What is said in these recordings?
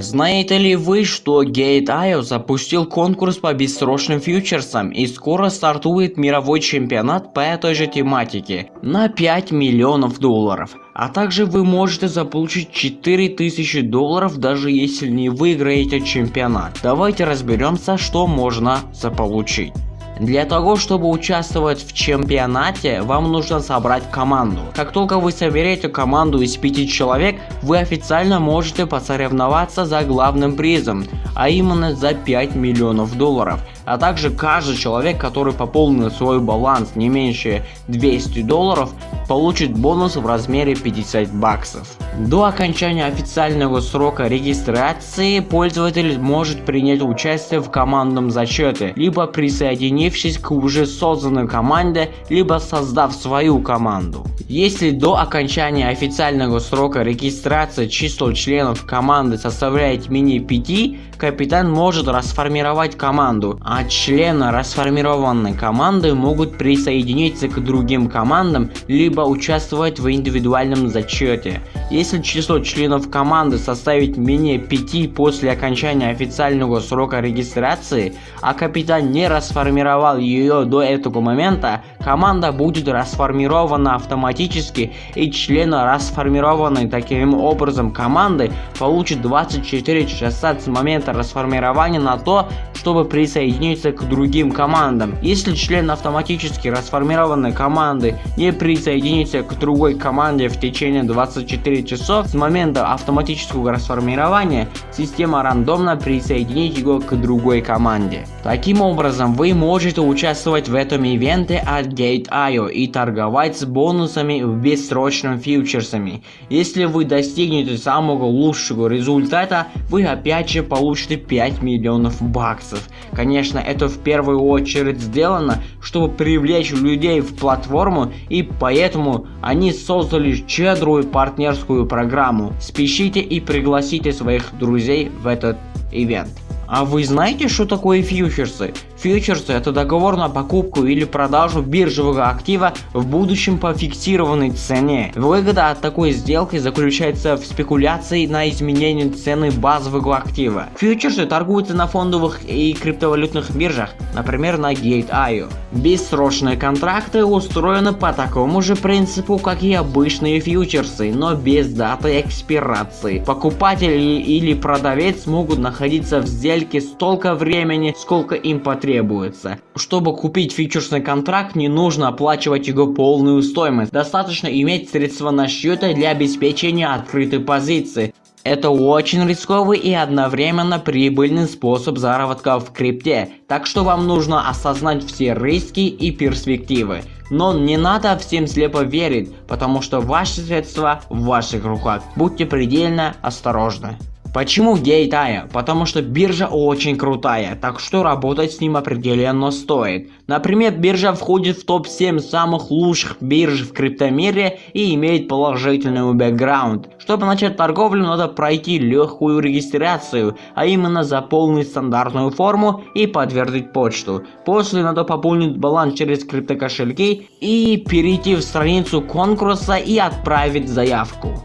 Знаете ли вы, что Gate.io запустил конкурс по бессрочным фьючерсам и скоро стартует мировой чемпионат по этой же тематике на 5 миллионов долларов. А также вы можете заполучить 4000 долларов даже если не выиграете чемпионат. Давайте разберемся что можно заполучить. Для того, чтобы участвовать в чемпионате, вам нужно собрать команду. Как только вы соберете команду из 5 человек, вы официально можете посоревноваться за главным призом, а именно за 5 миллионов долларов а также каждый человек, который пополнит свой баланс не меньше 200 долларов, получит бонус в размере 50 баксов. До окончания официального срока регистрации пользователь может принять участие в командном зачете, либо присоединившись к уже созданной команде, либо создав свою команду. Если до окончания официального срока регистрации число членов команды составляет менее 5, капитан может расформировать команду, а члены расформированной команды могут присоединиться к другим командам, либо участвовать в индивидуальном зачете. Если число членов команды составит менее 5 после окончания официального срока регистрации, а капитан не расформировал ее до этого момента, команда будет расформирована автоматически и члены расформированной таким образом команды получат 24 часа с момента расформирования на то, чтобы присоединиться к другим командам. Если член автоматически расформированной команды не присоединится к другой команде в течение 24 часов с момента автоматического расформирования, система рандомно присоединит его к другой команде. Таким образом, вы можете участвовать в этом ивенте от Gate.io и торговать с бонусами в бессрочном фьючерсами. Если вы достигнете самого лучшего результата, вы опять же получите 5 миллионов баксов. Конечно, это в первую очередь сделано, чтобы привлечь людей в платформу и поэтому они создали щедрую партнерскую программу. Спешите и пригласите своих друзей в этот ивент. А вы знаете, что такое фьючерсы? Фьючерсы это договор на покупку или продажу биржевого актива в будущем по фиксированной цене. Выгода от такой сделки заключается в спекуляции на изменение цены базового актива. Фьючерсы торгуются на фондовых и криптовалютных биржах, например на Gate.io. Бессрочные контракты устроены по такому же принципу, как и обычные фьючерсы, но без даты экспирации. Покупатель или продавец могут находиться в сделке столько времени, сколько им потребуется требуется. Чтобы купить фьючерсный контракт, не нужно оплачивать его полную стоимость. Достаточно иметь средства на счете для обеспечения открытой позиции. Это очень рисковый и одновременно прибыльный способ заработка в крипте, так что вам нужно осознать все риски и перспективы. Но не надо всем слепо верить, потому что ваши средства в ваших руках. Будьте предельно осторожны. Почему Gate.io? Потому что биржа очень крутая, так что работать с ним определенно стоит. Например, биржа входит в топ-7 самых лучших бирж в криптомире и имеет положительный бэкграунд. Чтобы начать торговлю, надо пройти легкую регистрацию, а именно заполнить стандартную форму и подтвердить почту. После надо пополнить баланс через криптокошельки и перейти в страницу конкурса и отправить заявку.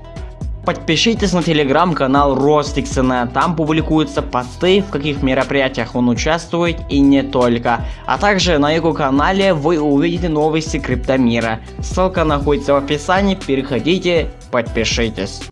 Подпишитесь на телеграм-канал Ростиксона, там публикуются посты, в каких мероприятиях он участвует и не только. А также на его канале вы увидите новости криптомира. Ссылка находится в описании, переходите, подпишитесь.